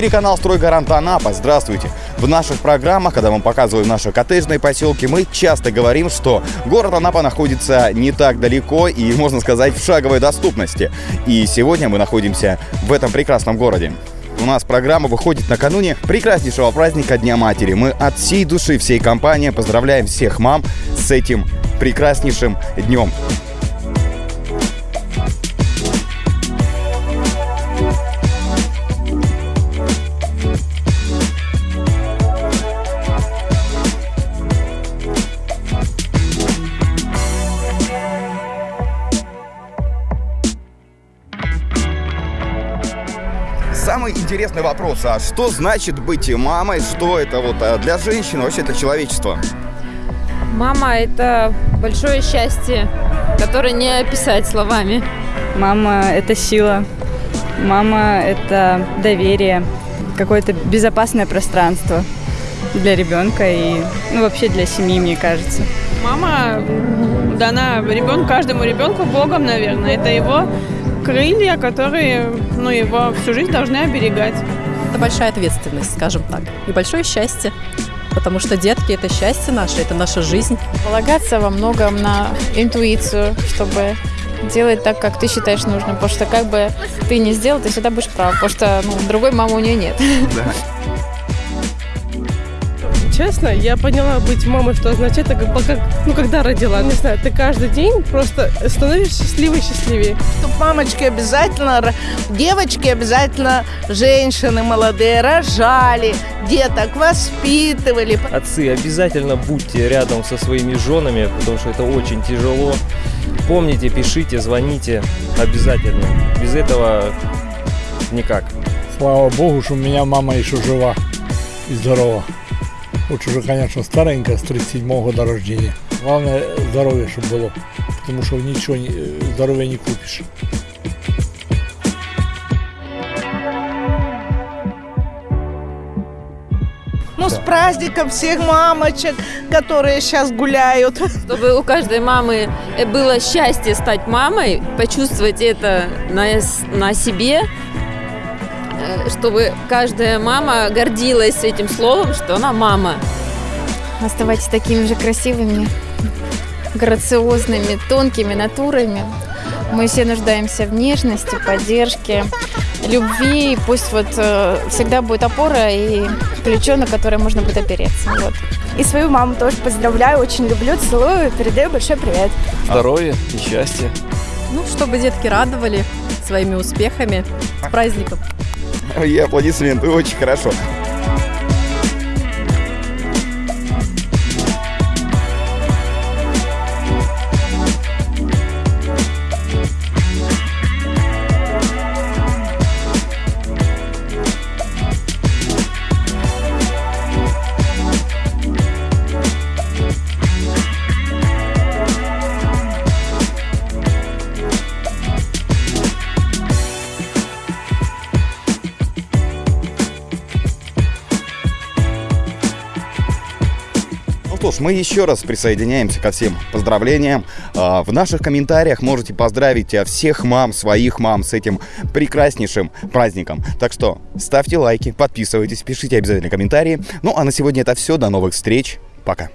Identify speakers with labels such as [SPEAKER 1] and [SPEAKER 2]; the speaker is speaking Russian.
[SPEAKER 1] эфире канал «Стройгарант Анапа». Здравствуйте. В наших программах, когда мы показываем наши коттеджные поселки, мы часто говорим, что город Анапа находится не так далеко и, можно сказать, в шаговой доступности. И сегодня мы находимся в этом прекрасном городе. У нас программа выходит накануне прекраснейшего праздника Дня Матери. Мы от всей души, всей компании поздравляем всех мам с этим прекраснейшим днем. Самый интересный вопрос, а что значит быть мамой? Что это вот а, для женщин, вообще это человечество?
[SPEAKER 2] Мама – это большое счастье, которое не описать словами.
[SPEAKER 3] Мама – это сила. Мама – это доверие, какое-то безопасное пространство для ребенка и ну, вообще для семьи, мне кажется.
[SPEAKER 4] Мама дана ребенку, каждому ребенку Богом, наверное. Это его крылья, которые ну, его всю жизнь должны оберегать.
[SPEAKER 5] Это большая ответственность, скажем так, и большое счастье. Потому что детки – это счастье наше, это наша жизнь.
[SPEAKER 6] Полагаться во многом на интуицию, чтобы делать так, как ты считаешь нужным. Потому что как бы ты не сделал, ты всегда будешь прав. Потому что ну, другой мамы у нее нет.
[SPEAKER 1] Да.
[SPEAKER 4] Честно, я поняла быть мамой, что означает, это как, как, ну, когда родила. Не знаю, ты каждый день просто становишься счастливее и счастливее.
[SPEAKER 7] Чтоб мамочки обязательно, девочки обязательно, женщины молодые, рожали, деток воспитывали.
[SPEAKER 8] Отцы, обязательно будьте рядом со своими женами, потому что это очень тяжело. Помните, пишите, звоните обязательно. Без этого никак.
[SPEAKER 9] Слава Богу, что у меня мама еще жива и здорова. Хоть уже, конечно, старенькая, с 37 года рождения. Главное, здоровье, чтобы было, потому что ничего здоровья не купишь.
[SPEAKER 7] Ну, с праздником всех мамочек, которые сейчас гуляют.
[SPEAKER 2] Чтобы у каждой мамы э, было счастье стать мамой, почувствовать это на, на себе, чтобы каждая мама гордилась этим словом, что она мама.
[SPEAKER 6] Оставайтесь такими же красивыми, грациозными, тонкими натурами. Мы все нуждаемся в нежности, поддержке, любви. И пусть вот э, всегда будет опора и плечо, на которое можно будет опереться. Вот.
[SPEAKER 10] И свою маму тоже поздравляю, очень люблю, целую, передаю большой привет.
[SPEAKER 8] Здоровья и счастья.
[SPEAKER 5] Ну, чтобы детки радовали своими успехами. С праздником!
[SPEAKER 1] И аплодисменты, очень хорошо. Что ж, мы еще раз присоединяемся ко всем поздравлениям. А, В наших комментариях можете поздравить а, всех мам, своих мам с этим прекраснейшим праздником. Так что ставьте лайки, подписывайтесь, пишите обязательно комментарии. Ну а на сегодня это все. До новых встреч. Пока.